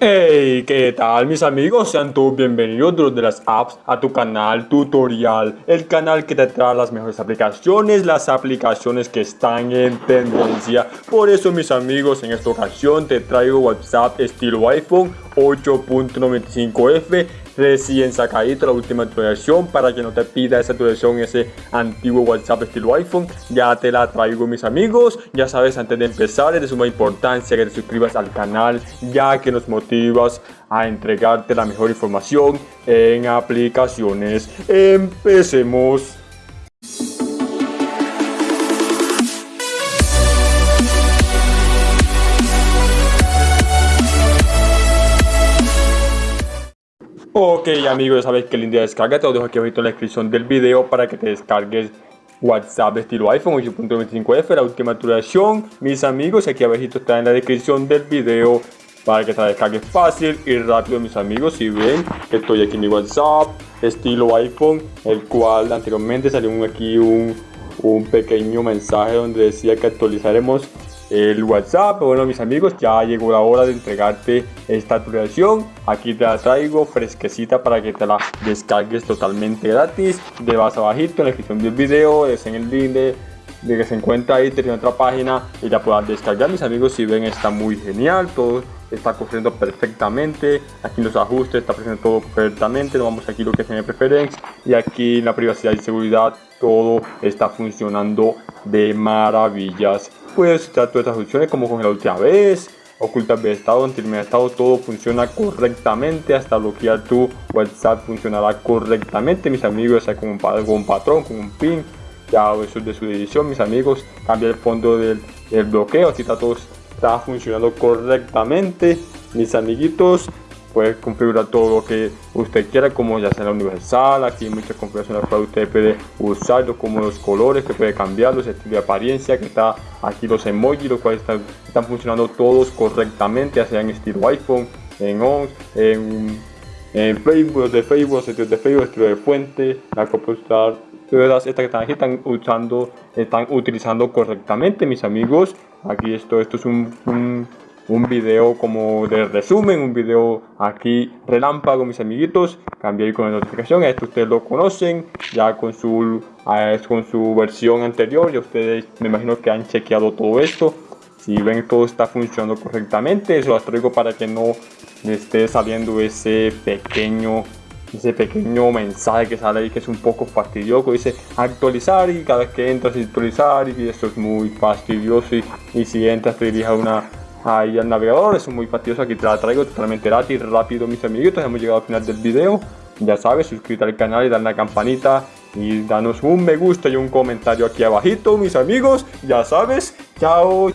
Hey, ¿qué tal mis amigos? Sean todos bienvenidos de las apps a tu canal tutorial El canal que te trae las mejores aplicaciones, las aplicaciones que están en tendencia Por eso mis amigos, en esta ocasión te traigo WhatsApp estilo iPhone 8.95F recién sacadito la última actualización para que no te pida esa actualización ese antiguo WhatsApp estilo iPhone ya te la traigo mis amigos. Ya sabes antes de empezar es de suma importancia que te suscribas al canal ya que nos motivas a entregarte la mejor información en aplicaciones. Empecemos Ok amigos, ya sabes que el día descarga, te lo dejo aquí abajo en la descripción del video para que te descargues WhatsApp estilo iPhone 8.25F, la última actualización. Mis amigos, aquí abajo está en la descripción del video para que te descargues fácil y rápido mis amigos. Si ven estoy aquí en mi WhatsApp estilo iPhone, el cual anteriormente salió aquí un, un pequeño mensaje donde decía que actualizaremos el WhatsApp. Bueno, mis amigos, ya llegó la hora de entregarte esta actualización. Aquí te la traigo fresquecita para que te la descargues totalmente gratis. De vas abajito en la descripción del video, es en el link de, que se encuentra ahí, tiene otra página y ya puedas descargar. Mis amigos, si ven, está muy genial. Todo está corriendo perfectamente. Aquí los ajustes está presente todo perfectamente. Vamos aquí lo que es en y aquí la privacidad y seguridad todo está funcionando de maravillas. Puedes usar todas estas funciones como con la última vez, ocultar el estado, el estado, todo funciona correctamente, hasta bloquear tu WhatsApp funcionará correctamente, mis amigos, ya con un, con un patrón, con un pin, ya eso es de su decisión, mis amigos, cambia el fondo del, del bloqueo, así está todo está funcionando correctamente, mis amiguitos, puede configurar todo lo que usted quiera como ya sea la universal aquí hay muchas configuraciones para usted puede usarlo como los colores que puede cambiarlos estilo de apariencia que está aquí los emojis los cuales están, funcionando todos correctamente ya sea en estilo iphone en on en, en facebook de facebook sitios de facebook estilo de fuente la computadora todas estas que están aquí están usando están utilizando correctamente mis amigos. Aquí esto esto es un video como de resumen, un video aquí relámpago mis amiguitos, cambié con la notificación, esto ustedes lo conocen, ya con su, con su versión anterior, ya ustedes me imagino que han chequeado todo esto, si ven todo está funcionando correctamente, eso lo traigo para que no esté saliendo ese pequeño ese pequeño mensaje que sale ahí que es un poco fastidioso. Dice actualizar y cada vez que entras actualizar y esto es muy fastidioso. Y, y si entras te dirige a una ahí al navegador, es muy fastidioso, aquí te la traigo totalmente gratis, rápido mis amiguitos, hemos llegado al final del video, ya sabes, suscríbete al canal y dale la campanita y danos un me gusta y un comentario aquí abajito mis amigos, ya sabes, chao.